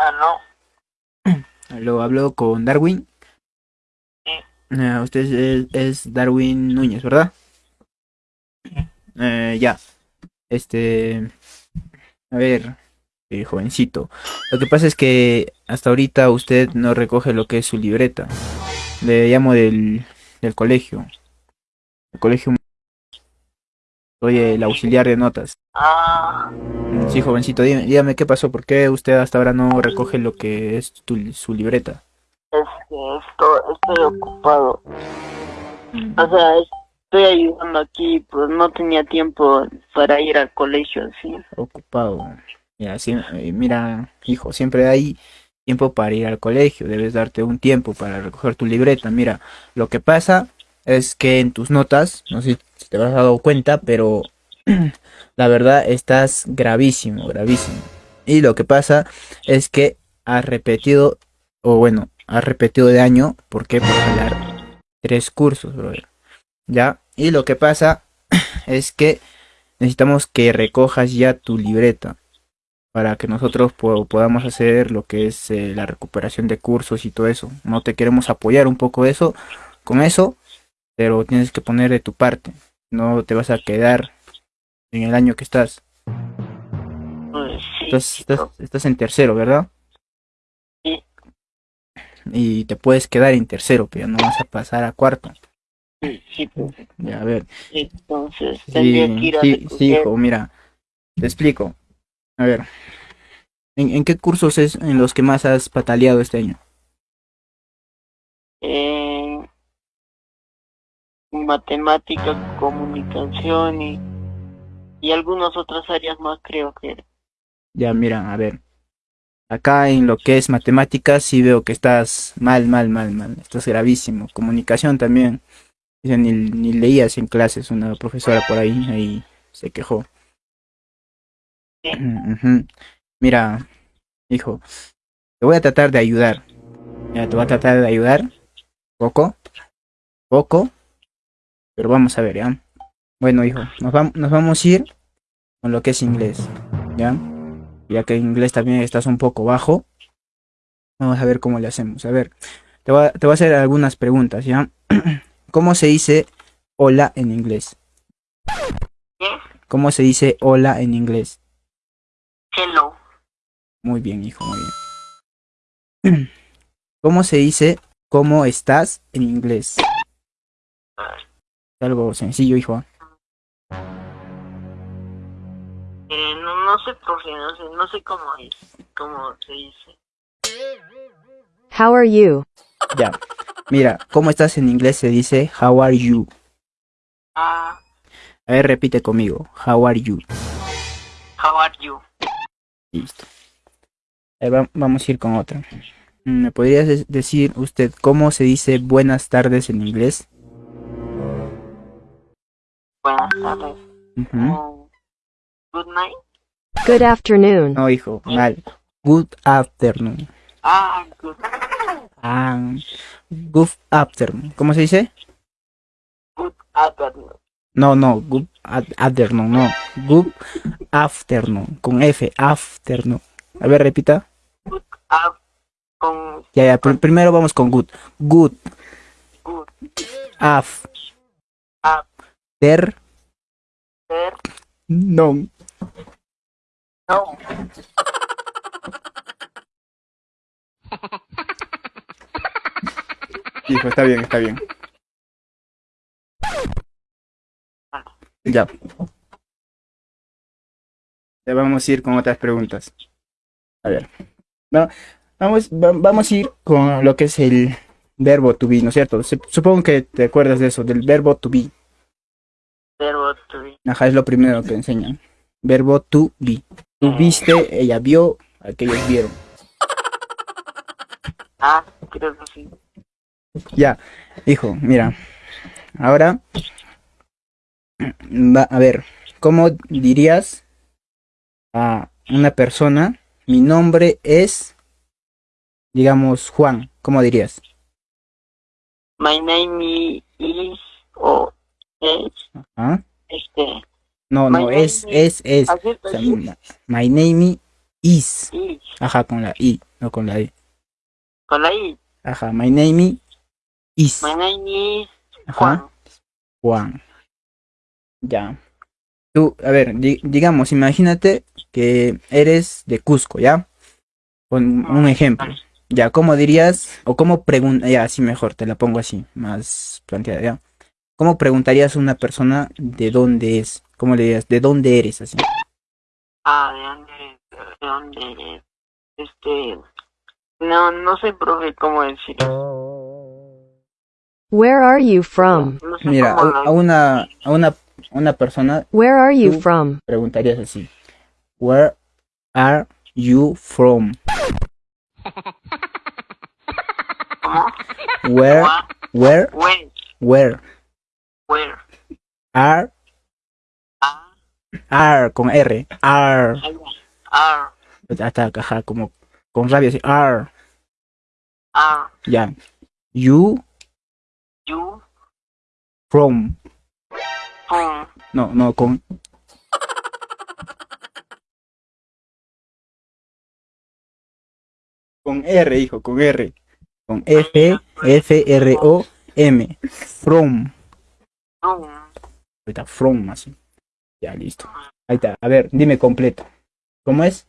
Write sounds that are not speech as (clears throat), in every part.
Aló. Lo hablo con Darwin. Sí. Ah, usted es, es Darwin Núñez, ¿verdad? Eh, ya. Este. A ver, eh, jovencito. Lo que pasa es que hasta ahorita usted no recoge lo que es su libreta. Le llamo del, del colegio. El colegio. Soy el auxiliar de notas. Ah, Sí, jovencito, dígame, dígame qué pasó, por qué usted hasta ahora no recoge lo que es tu- su libreta. es que esto, estoy ocupado. O sea, estoy ayudando aquí, pues no tenía tiempo para ir al colegio, sí. Ocupado. Mira, sí, eh, mira, hijo, siempre hay tiempo para ir al colegio, debes darte un tiempo para recoger tu libreta. Mira, lo que pasa es que en tus notas, no sé si te habrás dado cuenta, pero (clears throat) la verdad estás gravísimo, gravísimo. Y lo que pasa es que has repetido, o bueno, has repetido de año, ¿por qué? Por jalar tres cursos, brother. ¿Ya? Y lo que pasa (clears throat) es que necesitamos que recojas ya tu libreta para que nosotros po- podamos hacer lo que es eh, la recuperación de cursos y todo eso. No te queremos apoyar un poco eso, con eso, pero tienes que poner de tu parte. No te vas a quedar en el año que estás. Pues sí, Estás, estás, estás en tercero, ¿verdad? Sí. Y te puedes quedar en tercero, pero no vas a pasar a cuarto. sí, sí, pues, Ya, a ver. entonces tendría que Sí, ir a sí, sí, hijo, mira, te explico. A ver, ¿en, en qué cursos es en los que más has pataleado este año? eh, matemática, comunicación y, y algunas otras áreas más creo que Ya, mira, a ver. Acá en lo que es matemáticas sí veo que estás mal, mal, mal, mal. Estás gravísimo. Comunicación también. Dice, Ni, ni leías en clases. Una profesora por ahí, ahí se quejó. Sí. Mira, hijo, te voy a tratar de ayudar. Ya, te voy a tratar de ayudar. Poco. Poco. Pero vamos a ver, ¿ya? Bueno, hijo, nos, nos vamos a ir con lo que es inglés. ¿Ya? Ya que en inglés también estás un poco bajo. Vamos a ver cómo le hacemos. A ver, te voy a, te voy a hacer algunas preguntas, ¿ya? (clears throat) ¿Cómo se dice hola en inglés? ¿Cómo se dice hola en inglés? hello, Muy bien, hijo, muy bien. (clears throat) ¿Cómo se dice cómo estás en inglés? Algo sencillo, hijo. eh, no, no sé profe, no sé, no sé cómo es, cómo se dice. How are you? Ya. Mira, ¿cómo estás en inglés? Se dice how are you. Ah, A ver, repite conmigo. How are you. how are you? Listo. Ahí va- vamos a ir con otra. Mm, ¿Me podrías decir usted cómo se dice buenas tardes en inglés? Buenas tardes. Oh, good night. Good afternoon. No, hijo, mal. Good afternoon. Ah, good, Ah, good afternoon. ¿Cómo se dice? good afternoon. No, no, good afternoon, no. Good afternoon. Con F, afternoon. A ver, repita. Ah, con Ya, ya, pr- primero vamos con good. Good good. Af. Ter. ser, No. no. Hijo, está bien, está bien. Ya. Ya vamos a ir con otras preguntas. A ver. Va- vamos, va- vamos a ir con lo que es el verbo to be, ¿no es cierto? Supongo que te acuerdas de eso, del verbo to be. Verbo to be. Ajá, es lo primero que enseñan. Verbo to be. Tú viste, ella vio, aquellos vieron. (laughs) Ah, creo que sí. Ya, hijo, mira. Ahora, va, a ver, ¿cómo dirías a una persona? Mi nombre es, digamos, Juan. ¿Cómo dirías? My name is o es ¿Ah? este. No, no, es, es, es. O sea, ma- my name is. Ajá, con la I, no con la E. con la I. Ajá, my name is. My name is Ajá, Juan. Juan. Ya. Tú, a ver, di- digamos, imagínate que eres de Cusco, ¿ya? Con un ejemplo. Ya, ¿cómo dirías, o cómo pregunta, ya, así mejor, te la pongo así, más planteada, ¿ya? ¿Cómo preguntarías a una persona de dónde es? ¿Cómo le dirías, de dónde eres, así? Ah, ¿de dónde eres? ¿De dónde eres? Este... No, no sé, profe, cómo decirlo. Where are you from? No sé Mira, cómo a, a una, a una, a una persona Where are you from? preguntarías así, Where are you from? ¿Cómo? Where, where Where? Ah, are, con R, are, ah, hasta ajá, como con rabia así, are, ah, ya, you you, from, from, no, no, con, con R, hijo, con R, con F, F, R, O, M, from. Ahorita, from, así, ya, listo, ahí está, a ver, dime completo, ¿cómo es?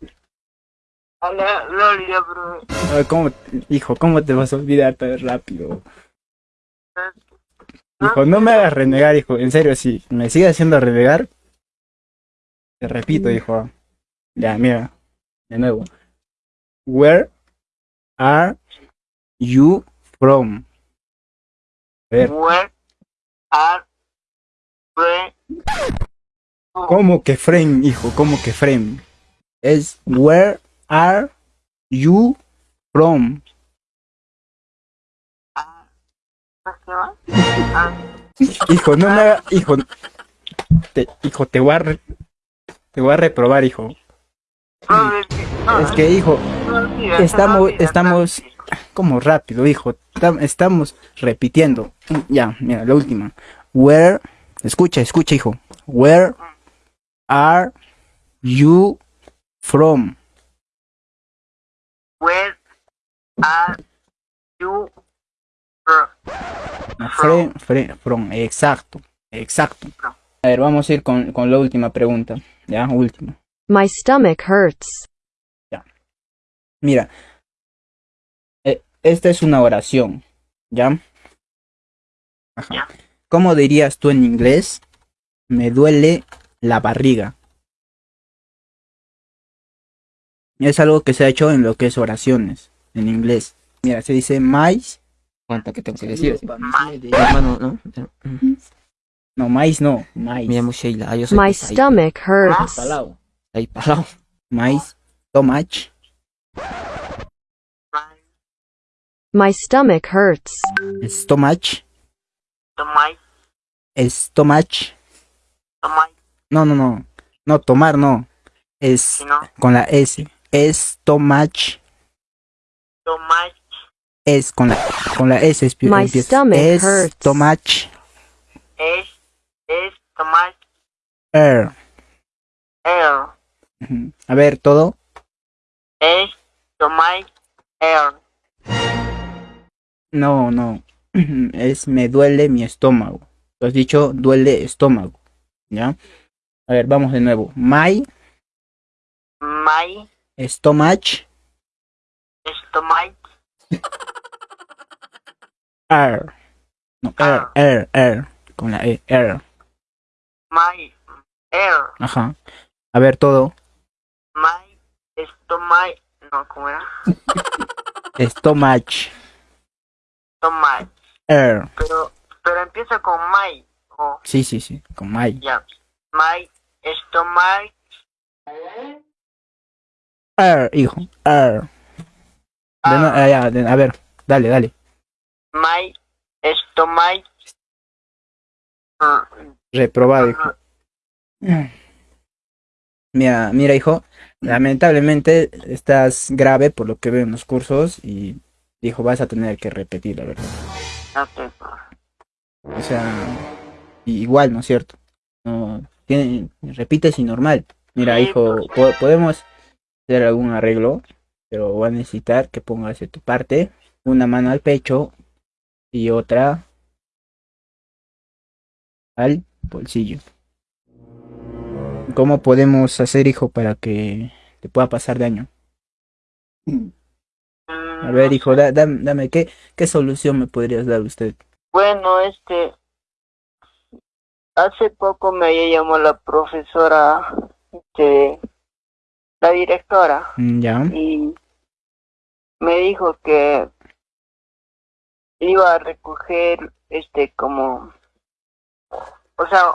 Gloria, profe. Ay, ¿Cómo, hijo, cómo te vas a olvidar tan rápido? Hijo, no me hagas renegar, hijo. En serio, si me sigues haciendo renegar, te repito, hijo. Ya, mira, de nuevo. Where are you from? A ver, Where are? ¿Cómo que frame, hijo? ¿Cómo que frame? Es where are you from? Hijo, no me haga, hijo, te, hijo, te voy a, te voy a reprobar, hijo. es que- hijo, estamos, estamos, como rápido, hijo, Tam- estamos repitiendo. Ya, mira, la última. Where, escucha, escucha, hijo. Where are you from? Where are you from? Fre- from, exacto, exacto. A ver, vamos a ir con, con la última pregunta. Ya, última. My stomach hurts. Mira, eh, esta es una oración, ¿ya? Ajá. Ya. ¿Cómo dirías tú en inglés? Me duele la barriga. Es algo que se ha hecho en lo que es oraciones, en inglés. Mira, se dice mais. ¿Cuánto que tengo que decir? Hermano, ¿no? No, mais no, mais. Me llamo Sheila. Ah, yo soy My stomach hurts. Palao. Ahí, palao. Mais, tomach, My stomach hurts. stomach, Tomai, stomach. tomai, No, no, no. No, tomar no. Es si no, con la S. Stomach. tomai, Es con la, con la S. espi- My empieza. stomach hurts. Stomach. es, es, tomai, Er. air, Ujú. A ver, todo. es, tomai, air, No, no. (clears throat) Es me duele mi estómago. Tú has dicho duele estómago. ¿Ya? A ver, vamos de nuevo. My my, stomach. stomach, Er. No, er, er, er. Con la E. Er. my, air, Ajá. A ver, todo. my, stomach, no, ¿cómo era? (laughs) Stomach. Tomai, Er. pero, pero empieza con my, o, Sí, sí, sí. Con my. ya, my, stomach, Er, hijo. No- ah, ya, de- a ver, dale, dale. my, stomach, mm, Reprobado, hijo. Mira, mira, hijo. Lamentablemente estás grave por lo que veo en los cursos y dijo vas a tener que repetir, la verdad. O sea, igual, ¿no es cierto? No, tiene, repites y normal. Mira, Sí, hijo, po- podemos hacer algún arreglo, pero va a necesitar que pongas de tu parte una mano al pecho y otra al bolsillo. ¿Cómo podemos hacer, hijo, para que te pueda pasar daño? A ver, hijo, da- dam- dame, ¿qué, ¿qué solución me podrías dar usted? Bueno, este, hace poco me llamó la profesora, este, la directora, Mm, Ya, y me dijo que iba a recoger, este, como, o sea,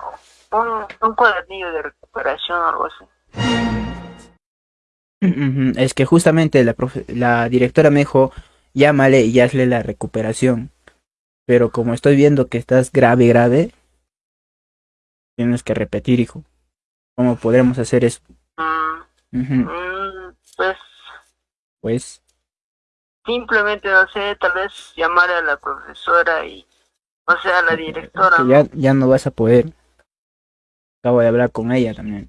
un, un cuadernillo de recuperación o algo así. Es que justamente la, profe- la directora me dijo, llámale y hazle la recuperación. Pero como estoy viendo que estás grave, grave, tienes que repetir, hijo. ¿Cómo podremos hacer eso? Mm, pues Pues, simplemente, no sé, tal vez llamar a la profesora y, o sea, a la directora. ya, ya no vas a poder. Acabo de hablar con ella también.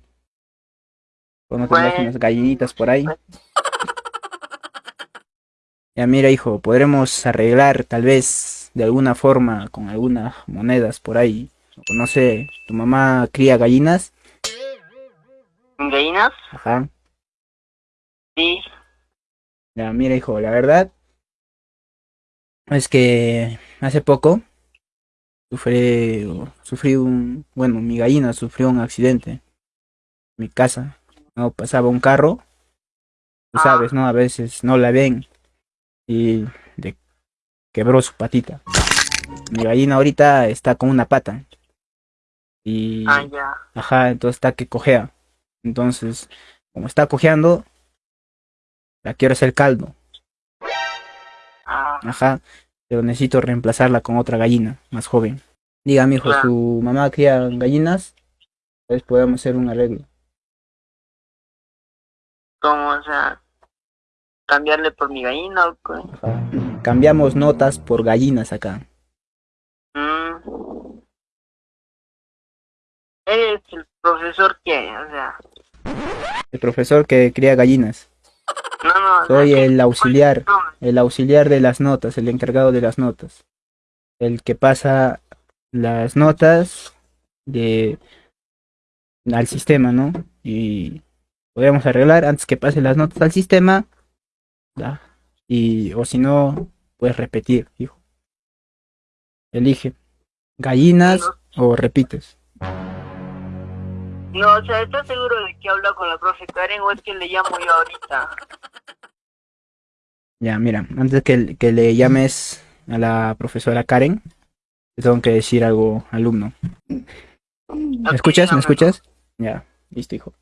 ¿No tendrás Bueno. unas gallinitas por ahí? (laughs) Ya mira, hijo, podremos arreglar tal vez de alguna forma con algunas monedas por ahí. No sé, tu mamá cría gallinas. ¿Gallinas? Ajá. Sí. Ya, mira, hijo, la verdad es que hace poco sufrí, sufrí un, bueno, mi gallina sufrió un accidente en mi casa. No pasaba un carro, tú Ah. sabes, ¿no? A veces no la ven y le quebró su patita. Mi gallina ahorita está con una pata y, Ah, ya. ajá, entonces está que cojea. Entonces, como está cojeando, la quiero hacer caldo. Ah, Ajá, pero necesito reemplazarla con otra gallina más joven. Diga, hijo, Claro. su mamá cría gallinas, pues podemos hacer un arreglo. O sea, cambiarle por mi gallina o qué? Ajá. Cambiamos notas por gallinas acá. Mm. Eres el profesor que, o sea, El profesor que cría gallinas. no, no. Soy el auxiliar, el auxiliar de las notas, el encargado de las notas. El que pasa las notas de al sistema, ¿no? Y podríamos arreglar antes que pase las notas al sistema. ¿ya? Y o si no, puedes repetir, hijo. Elige gallinas o repites. no, o sea, ¿estás seguro de que habla con la profe Karen o es que le llamo yo ahorita? Ya, mira, antes que, que le llames a la profesora Karen, te tengo que decir algo, alumno. ¿Me escuchas? ¿Me escuchas? Ya, listo, hijo.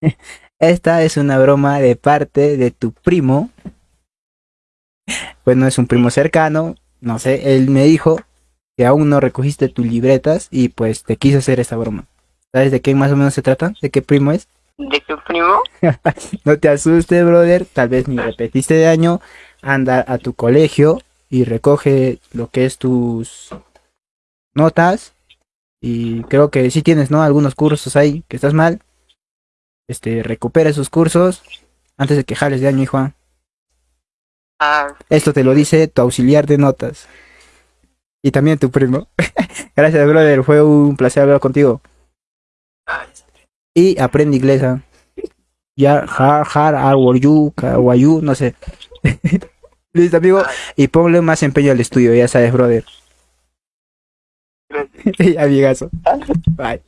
(laughs) Esta es una broma de parte de tu primo. Pues no es un primo cercano, no sé, él me dijo que aún no recogiste tus libretas y pues te quise hacer esta broma. ¿Sabes de qué más o menos se trata? ¿De qué primo es? ¿De qué primo? (laughs) No te asustes, brother. Tal vez ni repetiste de año. Anda a tu colegio y recoge lo que es tus notas. Y creo que sí tienes, ¿no? Algunos cursos ahí que estás mal. Este, recupera esos cursos antes de que jales de año, hijo. Ah, Esto te lo dice tu auxiliar de notas. Y también tu primo. (laughs) Gracias, brother. Fue un placer hablar contigo. Y aprende inglés. ¿ah? Ya, har, har, are you, how are you, no sé. (laughs) Listo, amigo. Y ponle más empeño al estudio, ya sabes, brother. (laughs) gracias. Amigazo. Bye.